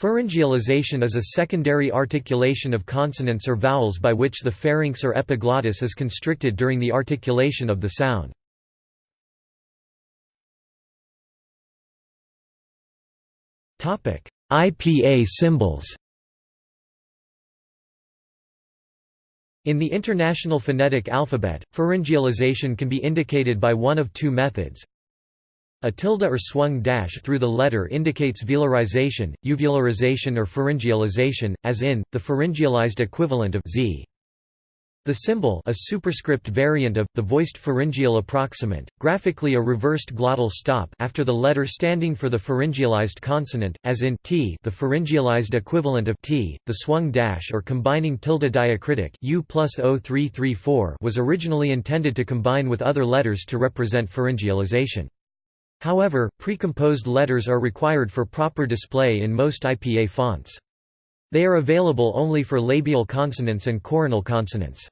Pharyngealization is a secondary articulation of consonants or vowels by which the pharynx or epiglottis is constricted during the articulation of the sound. IPA symbols In the International Phonetic Alphabet, pharyngealization can be indicated by one of two methods. A tilde or swung dash through the letter indicates velarization, uvularization or pharyngealization, as in, the pharyngealized equivalent of z. The symbol a superscript variant of, the voiced pharyngeal approximant, graphically a reversed glottal stop after the letter standing for the pharyngealized consonant, as in t the pharyngealized equivalent of t, the swung dash or combining tilde diacritic u plus 0334 was originally intended to combine with other letters to represent pharyngealization. However, precomposed letters are required for proper display in most IPA fonts. They are available only for labial consonants and coronal consonants.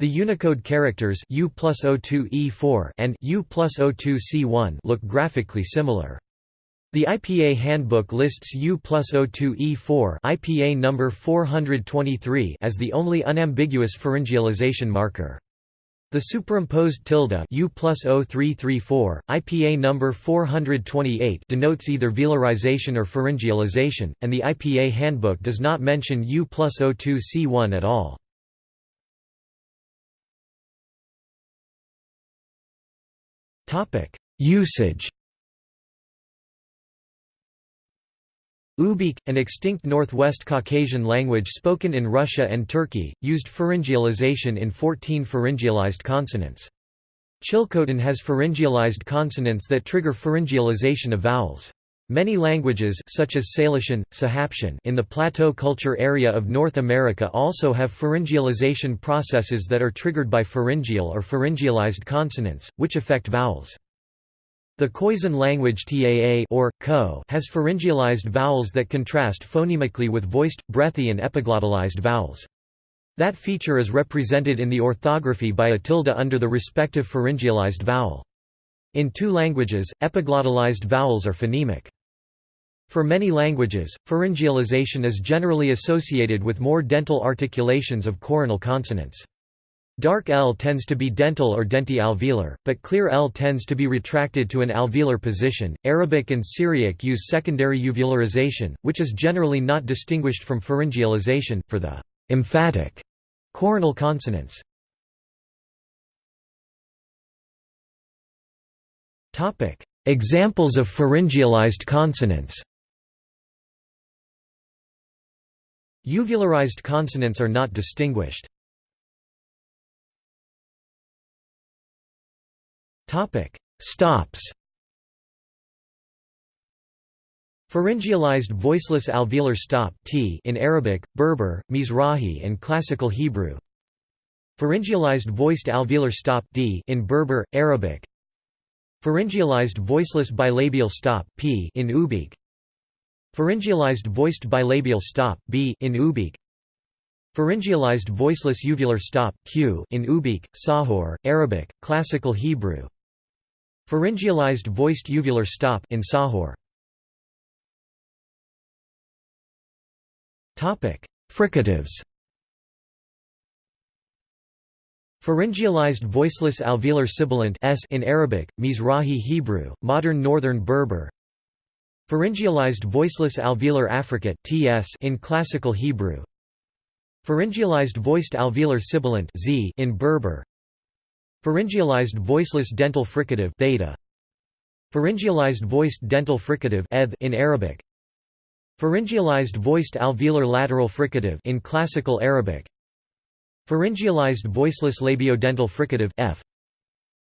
The Unicode characters U plus O2E4 and U plus O2C1 look graphically similar. The IPA handbook lists U plus O2E4 IPA number 423 as the only unambiguous pharyngealization marker. The superimposed tilde U plus 0334, IPA number 428 denotes either velarization or pharyngealization, and the IPA handbook does not mention U plus 02C1 at all. Usage Ubykh, an extinct Northwest Caucasian language spoken in Russia and Turkey, used pharyngealization in 14 pharyngealized consonants. Chilcotin has pharyngealized consonants that trigger pharyngealization of vowels. Many languages such as Salishan, Sahaptin in the Plateau culture area of North America also have pharyngealization processes that are triggered by pharyngeal or pharyngealized consonants, which affect vowels. The Khoisan language Taa or Ko has pharyngealized vowels that contrast phonemically with voiced, breathy and epiglottalized vowels. That feature is represented in the orthography by a tilde under the respective pharyngealized vowel. In Tuu languages, epiglottalized vowels are phonemic. For many languages, pharyngealization is generally associated with more dental articulations of coronal consonants. Dark L tends to be dental or denti-alveolar, but clear L tends to be retracted to an alveolar position. Arabic and Syriac use secondary uvularization, which is generally not distinguished from pharyngealization, for the emphatic coronal consonants. Examples of pharyngealized consonants. Uvularized consonants are not distinguished. Topic: Stops. Pharyngealized voiceless alveolar stop t in Arabic, Berber, Mizrahi and Classical Hebrew. Pharyngealized voiced alveolar stop d in Berber, Arabic. Pharyngealized voiceless bilabial stop p in Ubykh. Pharyngealized voiced bilabial stop b in Ubykh. Pharyngealized voiceless uvular stop q in Ubykh, Tsakhur, Arabic, Classical Hebrew. Pharyngealized voiced uvular stop in Tsakhur. Topic: Fricatives. Pharyngealized voiceless alveolar sibilant s in Arabic, Mizrahi Hebrew, modern Northern Berber. Pharyngealized voiceless alveolar affricate ts in Classical Hebrew. Pharyngealized voiced alveolar sibilant z in Berber. Pharyngealized voiceless dental fricative theta. Pharyngealized voiced dental fricative in Arabic. Pharyngealized voiced alveolar lateral fricative in Classical Arabic. Pharyngealized voiceless labiodental fricative f.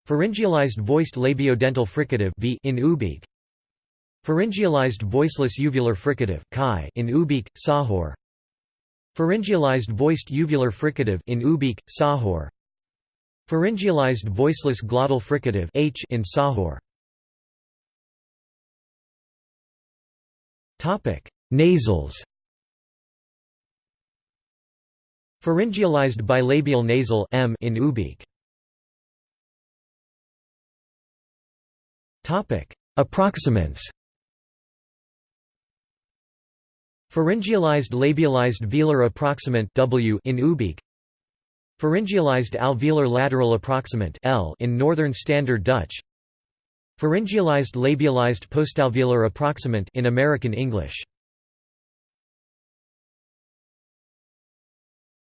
Pharyngealized voiced labiodental fricative v in Ubykh. Pharyngealized voiceless uvular fricative chi in Ubykh, Tsakhur. Pharyngealized voiced uvular fricative in Ubykh, Tsakhur. Pharyngealized voiceless glottal fricative h in Tsakhur. Topic: Nasals. Pharyngealized bilabial nasal m in Ubykh. Topic: Approximants. Pharyngealized labialized velar approximant w in Ubykh Pharyngealized alveolar lateral approximant L in Northern Standard Dutch. Pharyngealized labialized postalveolar approximant in American English.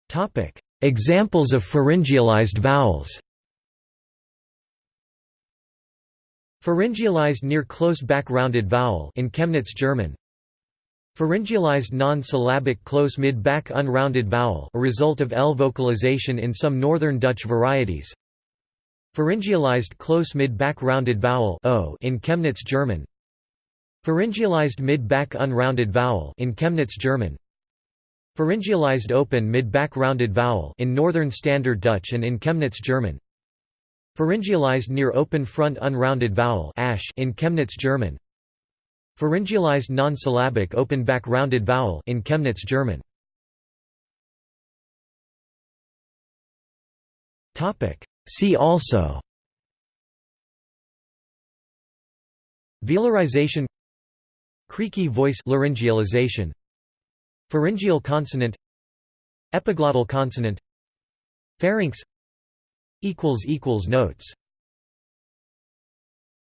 Topic. Examples of pharyngealized vowels Pharyngealized near close back rounded vowel in Chemnitz German Pharyngealized non-syllabic close mid-back unrounded vowel a result of L vocalization in some northern Dutch varieties. Pharyngealized close mid-back rounded vowel o in Chemnitz German. Pharyngealized mid-back unrounded vowel in Chemnitz German. Pharyngealized open mid-back rounded vowel in Northern Standard Dutch and in Chemnitz German. Pharyngealized near open front unrounded vowel ash in Chemnitz German Pharyngealized non-syllabic open back rounded vowel in Chemnitz German. Topic See also Velarization Creaky voice laryngealization Pharyngeal consonant Epiglottal consonant Pharynx equals equals notes